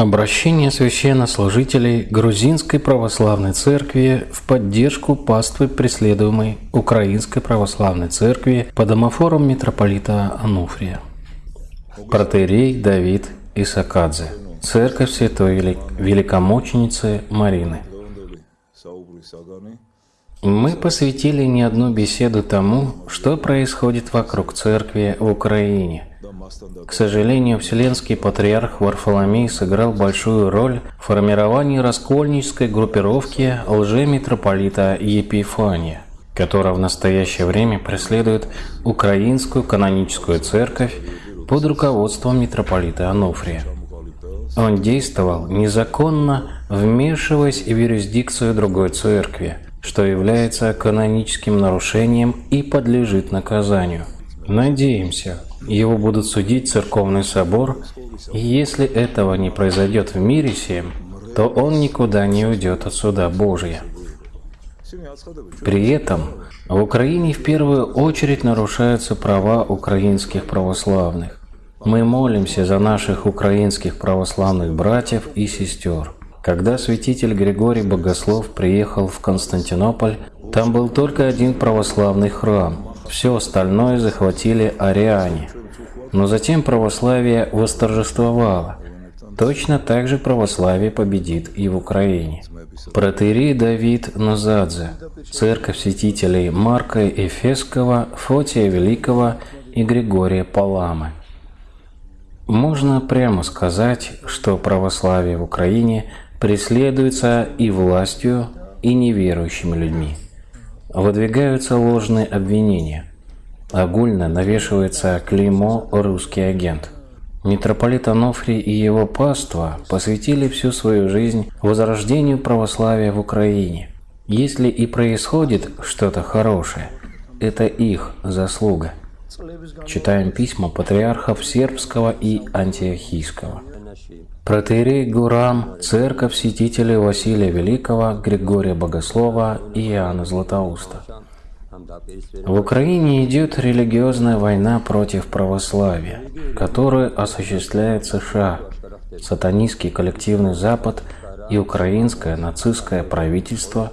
Обращение священнослужителей Грузинской Православной Церкви в поддержку паствы преследуемой Украинской Православной Церкви по домофорам митрополита Ануфрия. Протерей Давид Исакадзе. Церковь Святой Великомученицы Марины. Мы посвятили не одну беседу тому, что происходит вокруг церкви в Украине. К сожалению, Вселенский Патриарх Варфоломей сыграл большую роль в формировании раскольнической группировки лжемитрополита Епифания, которая в настоящее время преследует Украинскую каноническую церковь под руководством митрополита Ануфрия. Он действовал незаконно, вмешиваясь в юрисдикцию другой церкви – что является каноническим нарушением и подлежит наказанию. Надеемся, его будут судить церковный собор, и если этого не произойдет в мире сем, то он никуда не уйдет от суда Божия. При этом в Украине в первую очередь нарушаются права украинских православных. Мы молимся за наших украинских православных братьев и сестер. Когда святитель Григорий Богослов приехал в Константинополь, там был только один православный храм. Все остальное захватили ариане. Но затем православие восторжествовало. Точно так же православие победит и в Украине. Протерей Давид Назадзе, церковь святителей Марка Эфесского, Фотия Великого и Григория Паламы. Можно прямо сказать, что православие в Украине преследуется и властью, и неверующими людьми. Выдвигаются ложные обвинения. Огульно навешивается клеймо «русский агент». Митрополит Анофрий и его паства посвятили всю свою жизнь возрождению православия в Украине. Если и происходит что-то хорошее, это их заслуга. Читаем письма патриархов сербского и антиохийского. Протеерей Гурам, церковь святителей Василия Великого, Григория Богослова и Иоанна Златоуста. В Украине идет религиозная война против православия, которую осуществляет США, сатанистский коллективный Запад и украинское нацистское правительство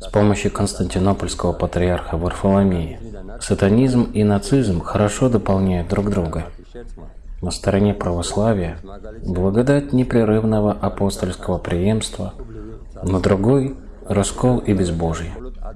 с помощью Константинопольского патриарха Варфоломея. Сатанизм и нацизм хорошо дополняют друг друга. На стороне православия благодать непрерывного апостольского преемства, на другой – раскол и безбожие.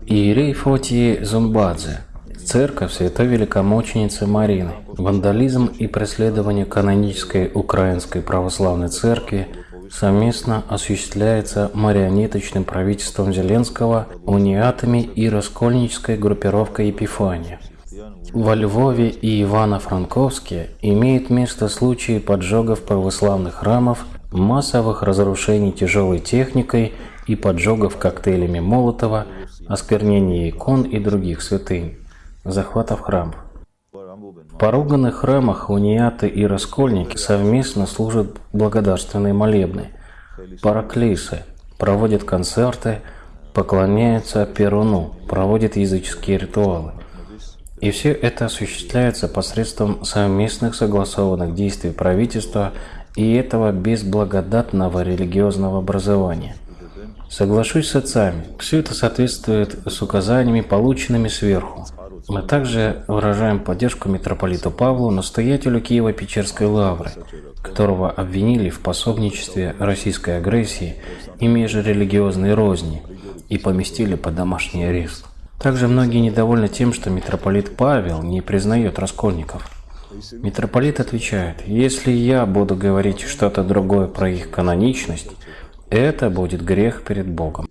Иерей Фотии Зумбадзе, церковь Святой Великомученицы Марины, вандализм и преследование канонической Украинской Православной Церкви совместно осуществляется марионеточным правительством Зеленского, униатами и раскольнической группировкой Епифания – во Львове и Ивано-Франковске имеют место случаи поджогов православных храмов, массовых разрушений тяжелой техникой и поджогов коктейлями Молотова, осквернения икон и других святынь, захватов храмов. В поруганных храмах униаты и раскольники совместно служат благодарственные молебны, параклисы, проводят концерты, поклоняются Перуну, проводят языческие ритуалы. И все это осуществляется посредством совместных согласованных действий правительства и этого безблагодатного религиозного образования. Соглашусь с отцами, все это соответствует с указаниями, полученными сверху. Мы также выражаем поддержку митрополиту Павлу, настоятелю Киева-Печерской лавры, которого обвинили в пособничестве российской агрессии и межрелигиозной розни и поместили под домашний арест. Также многие недовольны тем, что митрополит Павел не признает раскольников. Митрополит отвечает, если я буду говорить что-то другое про их каноничность, это будет грех перед Богом.